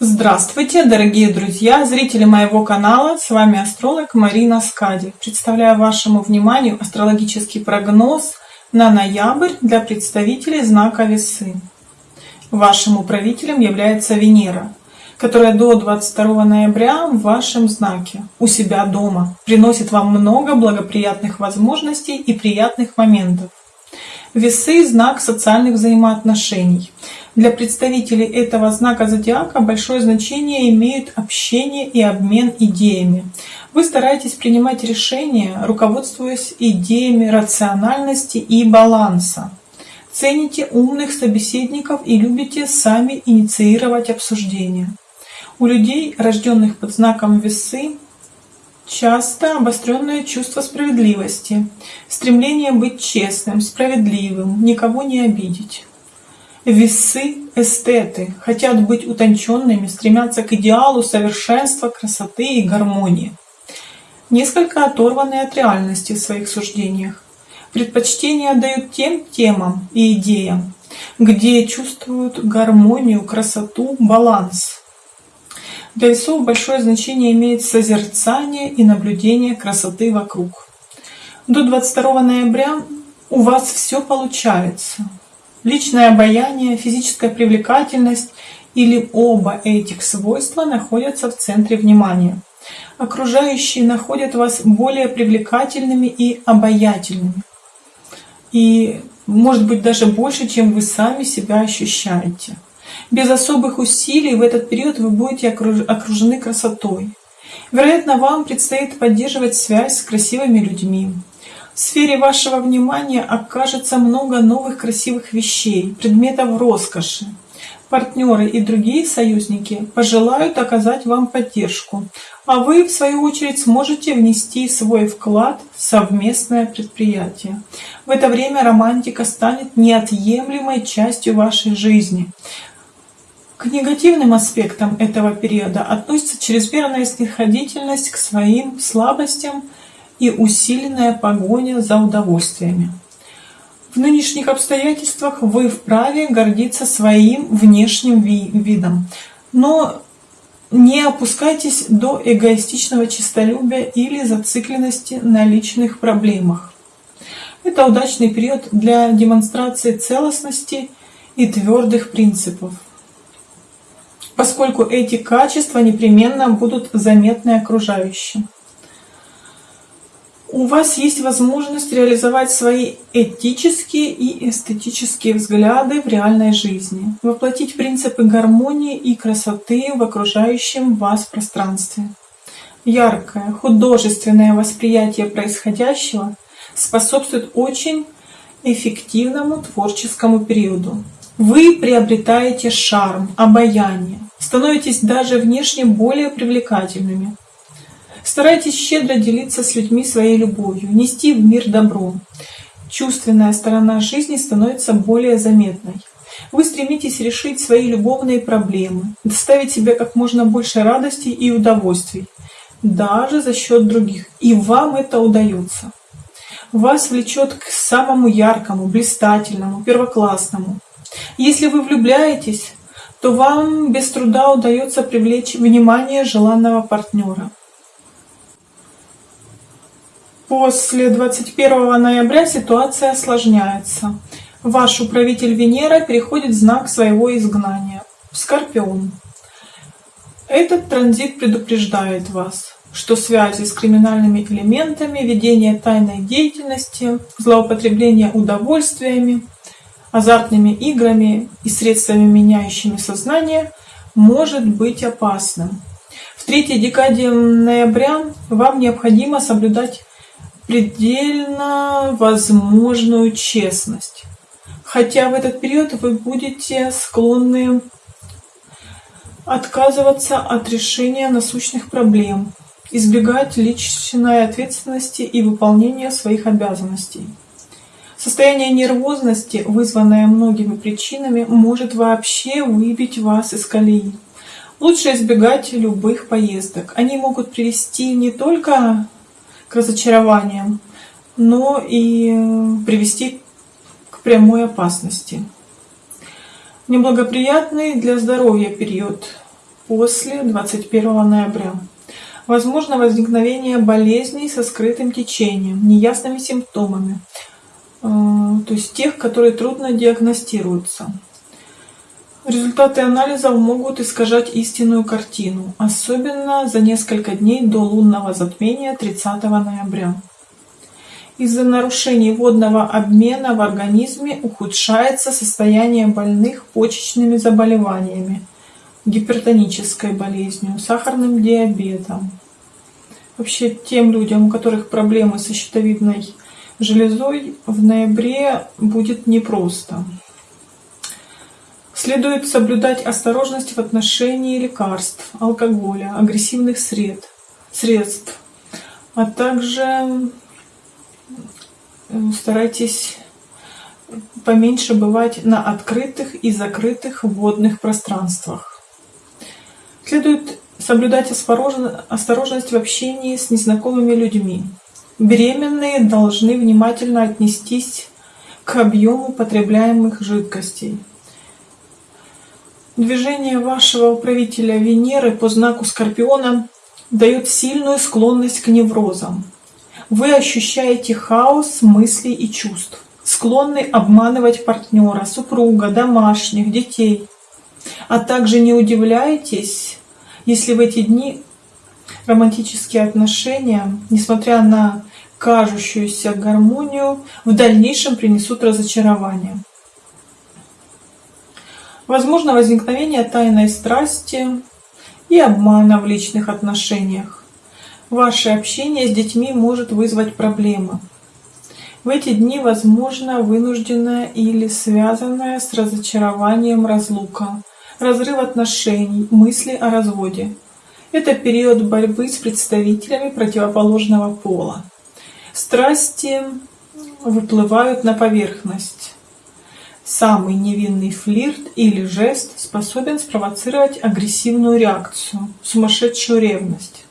Здравствуйте, дорогие друзья, зрители моего канала, с вами астролог Марина Скади. Представляю вашему вниманию астрологический прогноз на ноябрь для представителей знака Весы. Вашим управителем является Венера, которая до 22 ноября в вашем знаке, у себя дома, приносит вам много благоприятных возможностей и приятных моментов. Весы – знак социальных взаимоотношений – для представителей этого знака зодиака большое значение имеют общение и обмен идеями. Вы стараетесь принимать решения, руководствуясь идеями рациональности и баланса. Цените умных собеседников и любите сами инициировать обсуждения. У людей, рожденных под знаком весы, часто обостренное чувство справедливости, стремление быть честным, справедливым, никого не обидеть. Весы – эстеты, хотят быть утонченными, стремятся к идеалу совершенства, красоты и гармонии. Несколько оторваны от реальности в своих суждениях. Предпочтение отдают тем темам и идеям, где чувствуют гармонию, красоту, баланс. Для весов большое значение имеет созерцание и наблюдение красоты вокруг. До 22 ноября у вас все получается. Личное обаяние, физическая привлекательность или оба этих свойства находятся в центре внимания. Окружающие находят вас более привлекательными и обаятельными. И может быть даже больше, чем вы сами себя ощущаете. Без особых усилий в этот период вы будете окружены красотой. Вероятно, вам предстоит поддерживать связь с красивыми людьми, в сфере вашего внимания окажется много новых красивых вещей, предметов роскоши. Партнеры и другие союзники пожелают оказать вам поддержку, а вы, в свою очередь, сможете внести свой вклад в совместное предприятие. В это время романтика станет неотъемлемой частью вашей жизни. Негативным аспектам этого периода относится чрезмерная снисходительность к своим слабостям, и усиленная погоня за удовольствиями. В нынешних обстоятельствах вы вправе гордиться своим внешним видом, но не опускайтесь до эгоистичного честолюбия или зацикленности на личных проблемах. Это удачный период для демонстрации целостности и твердых принципов, поскольку эти качества непременно будут заметны окружающим у вас есть возможность реализовать свои этические и эстетические взгляды в реальной жизни, воплотить принципы гармонии и красоты в окружающем вас пространстве. Яркое, художественное восприятие происходящего способствует очень эффективному творческому периоду. Вы приобретаете шарм, обаяние, становитесь даже внешне более привлекательными, Старайтесь щедро делиться с людьми своей любовью, нести в мир добро. Чувственная сторона жизни становится более заметной. Вы стремитесь решить свои любовные проблемы, доставить себе как можно больше радости и удовольствий, даже за счет других. И вам это удается. Вас влечет к самому яркому, блистательному, первоклассному. Если вы влюбляетесь, то вам без труда удается привлечь внимание желанного партнера. После 21 ноября ситуация осложняется. Ваш управитель Венера переходит в знак своего изгнания – Скорпион. Этот транзит предупреждает вас, что связи с криминальными элементами, ведение тайной деятельности, злоупотребление удовольствиями, азартными играми и средствами, меняющими сознание, может быть опасным. В третьей декаде ноября вам необходимо соблюдать предельно возможную честность. Хотя в этот период вы будете склонны отказываться от решения насущных проблем, избегать личной ответственности и выполнения своих обязанностей. Состояние нервозности, вызванное многими причинами, может вообще выбить вас из колеи. Лучше избегать любых поездок. Они могут привести не только к разочарованиям, но и привести к прямой опасности. Неблагоприятный для здоровья период. после 21 ноября. Возможно возникновение болезней со скрытым течением, неясными симптомами, то есть тех, которые трудно диагностируются. Результаты анализов могут искажать истинную картину, особенно за несколько дней до лунного затмения 30 ноября. Из-за нарушений водного обмена в организме ухудшается состояние больных почечными заболеваниями, гипертонической болезнью, сахарным диабетом. Вообще тем людям, у которых проблемы со щитовидной железой, в ноябре будет непросто. Следует соблюдать осторожность в отношении лекарств, алкоголя, агрессивных сред, средств, а также старайтесь поменьше бывать на открытых и закрытых водных пространствах. Следует соблюдать осторожность в общении с незнакомыми людьми. Беременные должны внимательно отнестись к объему потребляемых жидкостей. Движение вашего управителя Венеры по знаку Скорпиона дает сильную склонность к неврозам. Вы ощущаете хаос мыслей и чувств, склонны обманывать партнера, супруга, домашних, детей. А также не удивляйтесь, если в эти дни романтические отношения, несмотря на кажущуюся гармонию, в дальнейшем принесут разочарование. Возможно возникновение тайной страсти и обмана в личных отношениях. Ваше общение с детьми может вызвать проблемы. В эти дни возможно вынужденная или связанная с разочарованием разлука, разрыв отношений, мысли о разводе. Это период борьбы с представителями противоположного пола. Страсти выплывают на поверхность. Самый невинный флирт или жест способен спровоцировать агрессивную реакцию, сумасшедшую ревность.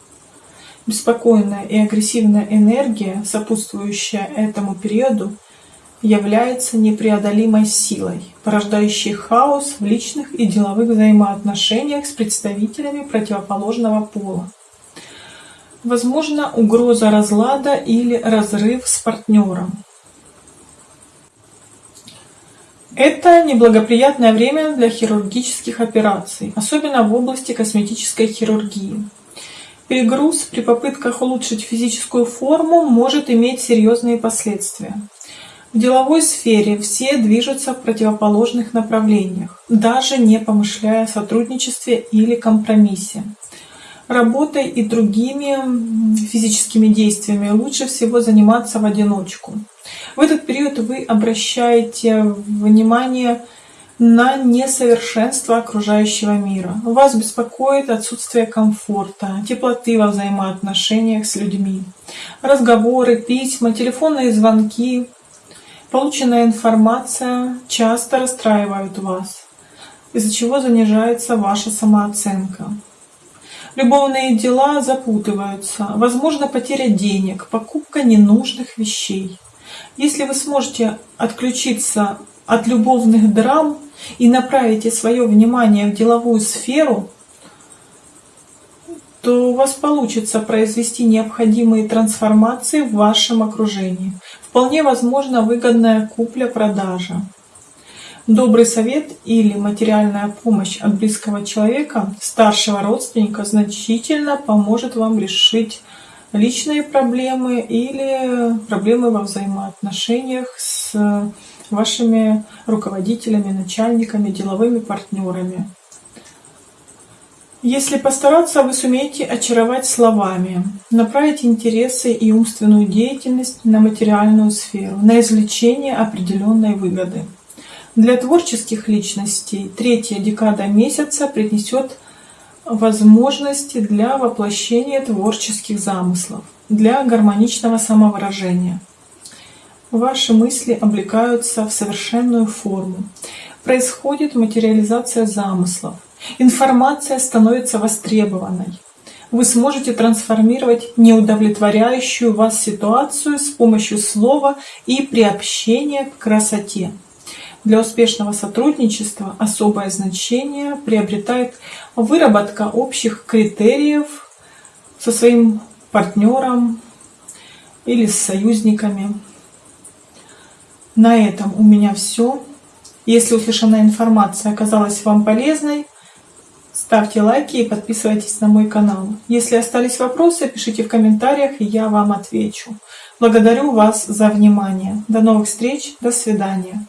Беспокойная и агрессивная энергия, сопутствующая этому периоду, является непреодолимой силой, порождающей хаос в личных и деловых взаимоотношениях с представителями противоположного пола. Возможно, угроза разлада или разрыв с партнером. Это неблагоприятное время для хирургических операций, особенно в области косметической хирургии. Перегруз при попытках улучшить физическую форму может иметь серьезные последствия. В деловой сфере все движутся в противоположных направлениях, даже не помышляя о сотрудничестве или компромиссе. Работой и другими физическими действиями лучше всего заниматься в одиночку. В этот период вы обращаете внимание на несовершенство окружающего мира. Вас беспокоит отсутствие комфорта, теплоты во взаимоотношениях с людьми. Разговоры, письма, телефонные звонки, полученная информация часто расстраивают вас, из-за чего занижается ваша самооценка. Любовные дела запутываются, возможно потеря денег, покупка ненужных вещей. Если вы сможете отключиться от любовных драм и направите свое внимание в деловую сферу, то у вас получится произвести необходимые трансформации в вашем окружении. Вполне возможно выгодная купля-продажа. Добрый совет или материальная помощь от близкого человека, старшего родственника, значительно поможет вам решить личные проблемы или проблемы во взаимоотношениях с вашими руководителями, начальниками, деловыми партнерами. Если постараться, вы сумеете очаровать словами, направить интересы и умственную деятельность на материальную сферу, на извлечение определенной выгоды. Для творческих личностей третья декада месяца принесет возможности для воплощения творческих замыслов, для гармоничного самовыражения. Ваши мысли облекаются в совершенную форму. Происходит материализация замыслов. Информация становится востребованной. Вы сможете трансформировать неудовлетворяющую вас ситуацию с помощью слова и приобщения к красоте. Для успешного сотрудничества особое значение приобретает выработка общих критериев со своим партнером или с союзниками. На этом у меня все. Если услышанная информация оказалась вам полезной, ставьте лайки и подписывайтесь на мой канал. Если остались вопросы, пишите в комментариях, и я вам отвечу. Благодарю вас за внимание. До новых встреч, до свидания.